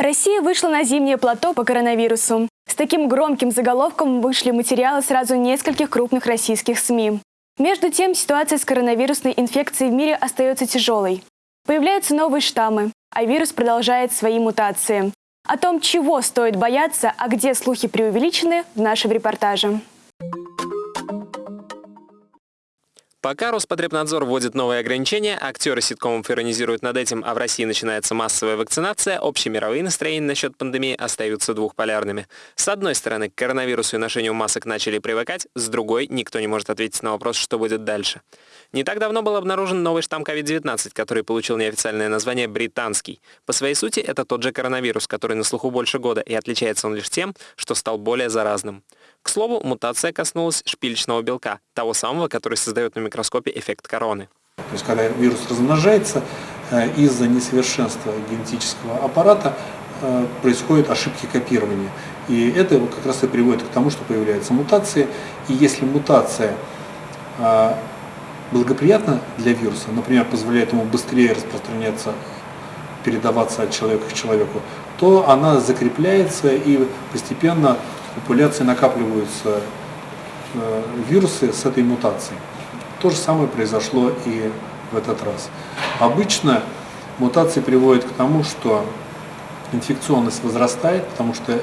Россия вышла на зимнее плато по коронавирусу. С таким громким заголовком вышли материалы сразу нескольких крупных российских СМИ. Между тем, ситуация с коронавирусной инфекцией в мире остается тяжелой. Появляются новые штаммы, а вирус продолжает свои мутации. О том, чего стоит бояться, а где слухи преувеличены, в нашем репортаже. Пока Роспотребнадзор вводит новые ограничения, актеры ситкомов иронизируют над этим, а в России начинается массовая вакцинация, общемировые настроения насчет пандемии остаются двухполярными. С одной стороны, к коронавирусу и ношению масок начали привыкать, с другой, никто не может ответить на вопрос, что будет дальше. Не так давно был обнаружен новый штамм COVID-19, который получил неофициальное название «британский». По своей сути, это тот же коронавирус, который на слуху больше года, и отличается он лишь тем, что стал более заразным. К слову, мутация коснулась шпилечного белка, того самого, который создает на микроскопе эффект короны. То есть, когда вирус размножается, э, из-за несовершенства генетического аппарата э, происходят ошибки копирования. И это как раз и приводит к тому, что появляются мутации. И если мутация э, благоприятна для вируса, например, позволяет ему быстрее распространяться, передаваться от человека к человеку, то она закрепляется и постепенно популяции накапливаются э, вирусы с этой мутацией. То же самое произошло и в этот раз. Обычно мутации приводят к тому, что инфекционность возрастает, потому что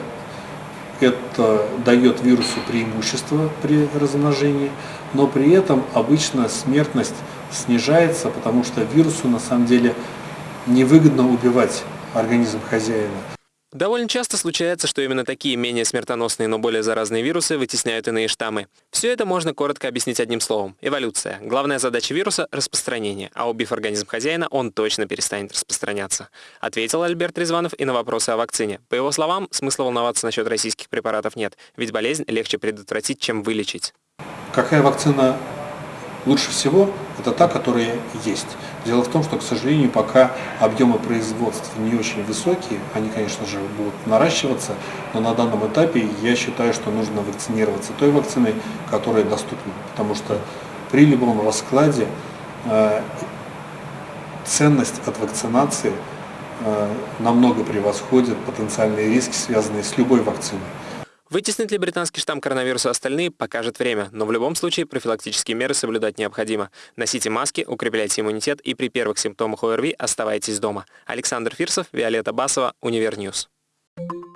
это дает вирусу преимущество при размножении, но при этом обычно смертность снижается, потому что вирусу на самом деле невыгодно убивать организм хозяина. Довольно часто случается, что именно такие менее смертоносные, но более заразные вирусы вытесняют иные штаммы. Все это можно коротко объяснить одним словом – эволюция. Главная задача вируса – распространение, а убив организм хозяина, он точно перестанет распространяться. Ответил Альберт Резванов и на вопросы о вакцине. По его словам, смысла волноваться насчет российских препаратов нет, ведь болезнь легче предотвратить, чем вылечить. Какая вакцина лучше всего? Это та, которая есть. Дело в том, что, к сожалению, пока объемы производства не очень высокие, они, конечно же, будут наращиваться, но на данном этапе я считаю, что нужно вакцинироваться той вакциной, которая доступна, потому что при любом раскладе э, ценность от вакцинации э, намного превосходит потенциальные риски, связанные с любой вакциной. Вытеснит ли британский штамм коронавируса остальные, покажет время, но в любом случае профилактические меры соблюдать необходимо. Носите маски, укрепляйте иммунитет и при первых симптомах ОРВИ оставайтесь дома. Александр Фирсов, Виолетта Басова, Univer News. Thank you